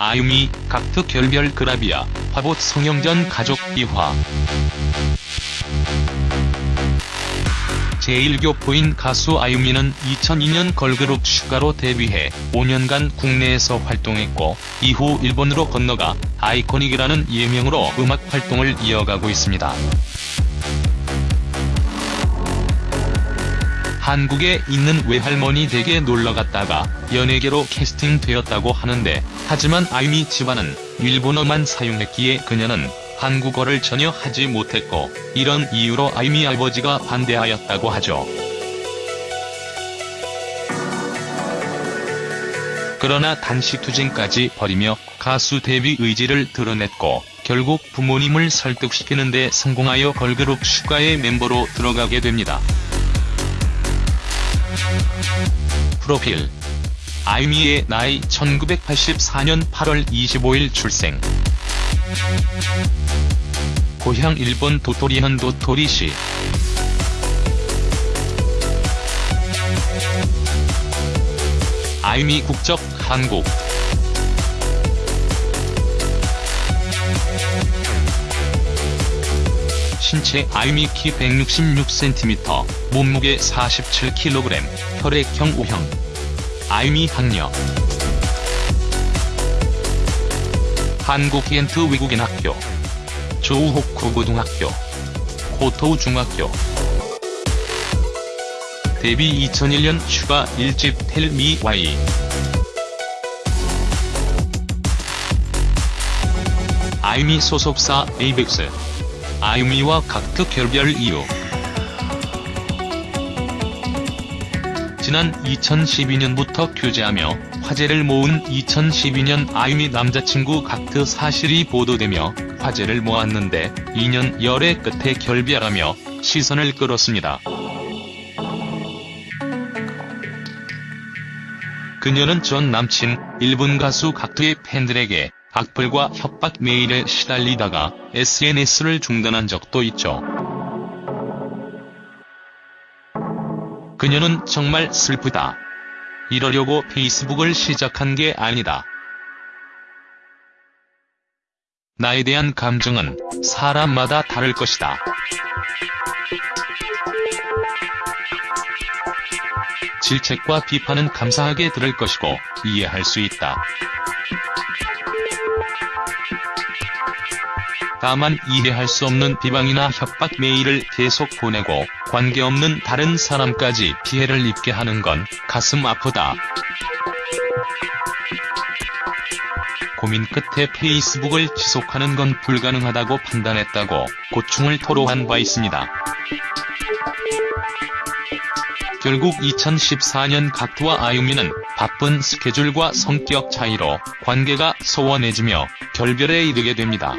아유미, 각트 결별 그라비아, 화보 성형전 가족 비화. 제1교포인 가수 아유미는 2002년 걸그룹 슈가로 데뷔해 5년간 국내에서 활동했고 이후 일본으로 건너가 아이코닉이라는 예명으로 음악 활동을 이어가고 있습니다. 한국에 있는 외할머니 댁에 놀러갔다가 연예계로 캐스팅되었다고 하는데 하지만 아유미 집안은 일본어만 사용했기에 그녀는 한국어를 전혀 하지 못했고 이런 이유로 아유미 아버지가 반대하였다고 하죠. 그러나 단식 투쟁까지 벌이며 가수 데뷔 의지를 드러냈고 결국 부모님을 설득시키는 데 성공하여 걸그룹 슈가의 멤버로 들어가게 됩니다. 프로필 아유미의 나이 1984년 8월 25일 출생. 고향 일본 도토리현 도토리시. 아유미 국적 한국. 신체 아유미 키 166cm, 몸무게 47kg, 혈액형 O형. 아유미 학력 한국엔트 외국인 학교. 조우호쿠 고등학교. 고토우 중학교. 데뷔 2001년 슈가 1집 Tell Me Why. 아유미 소속사 에이벡스. 아유미와 각트 결별 이유 지난 2012년부터 교제하며 화제를 모은 2012년 아유미 남자친구 각트 사실이 보도되며 화제를 모았는데 2년 열애 끝에 결별하며 시선을 끌었습니다. 그녀는 전 남친 일본 가수 각트의 팬들에게 악플과 협박 메일에 시달리다가 SNS를 중단한 적도 있죠. 그녀는 정말 슬프다. 이러려고 페이스북을 시작한 게 아니다. 나에 대한 감정은 사람마다 다를 것이다. 질책과 비판은 감사하게 들을 것이고 이해할 수 있다. 다만 이해할 수 없는 비방이나 협박 메일을 계속 보내고 관계없는 다른 사람까지 피해를 입게 하는 건 가슴 아프다. 고민 끝에 페이스북을 지속하는 건 불가능하다고 판단했다고 고충을 토로한 바 있습니다. 결국 2014년 각투와 아유미는 바쁜 스케줄과 성격 차이로 관계가 소원해지며 결별에 이르게 됩니다.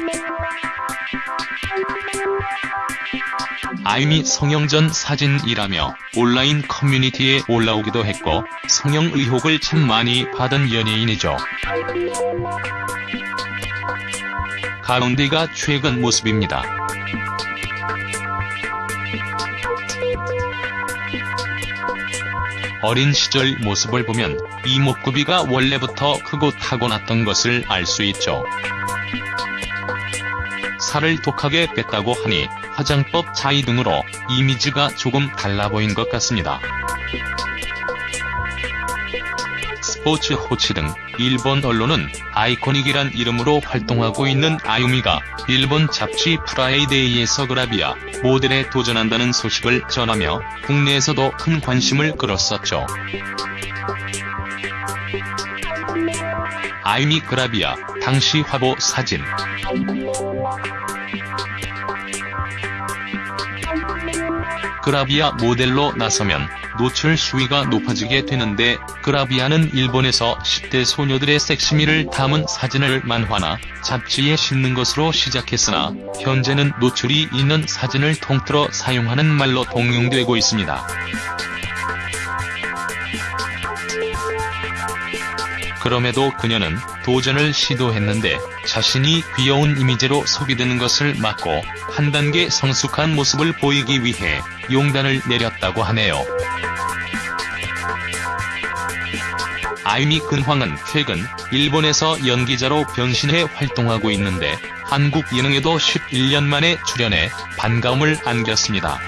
아유미 성형전 사진이라며 온라인 커뮤니티에 올라오기도 했고 성형 의혹을 참 많이 받은 연예인이죠. 가운데가 최근 모습입니다. 어린 시절 모습을 보면 이목구비가 원래부터 크고 타고났던 것을 알 수 있죠. 살을 독하게 뺐다고 하니 화장법 차이 등으로 이미지가 조금 달라 보인 것 같습니다. 스포츠 호치 등 일본 언론은 아이코닉이란 이름으로 활동하고 있는 아유미가 일본 잡지 프라이데이에서 그라비아 모델에 도전한다는 소식을 전하며 국내에서도 큰 관심을 끌었었죠. 아유미 그라비아 당시 화보 사진 그라비아 모델로 나서면 노출 수위가 높아지게 되는데 그라비아는 일본에서 10대 소녀들의 섹시미를 담은 사진을 만화나 잡지에 싣는 것으로 시작했으나 현재는 노출이 있는 사진을 통틀어 사용하는 말로 통용되고 있습니다. 그럼에도 그녀는 도전을 시도했는데 자신이 귀여운 이미지로 소비되는 것을 막고 한 단계 성숙한 모습을 보이기 위해 용단을 내렸다고 하네요. 아이미 근황은 최근 일본에서 연기자로 변신해 활동하고 있는데 한국 예능에도 11년 만에 출연해 반가움을 안겼습니다.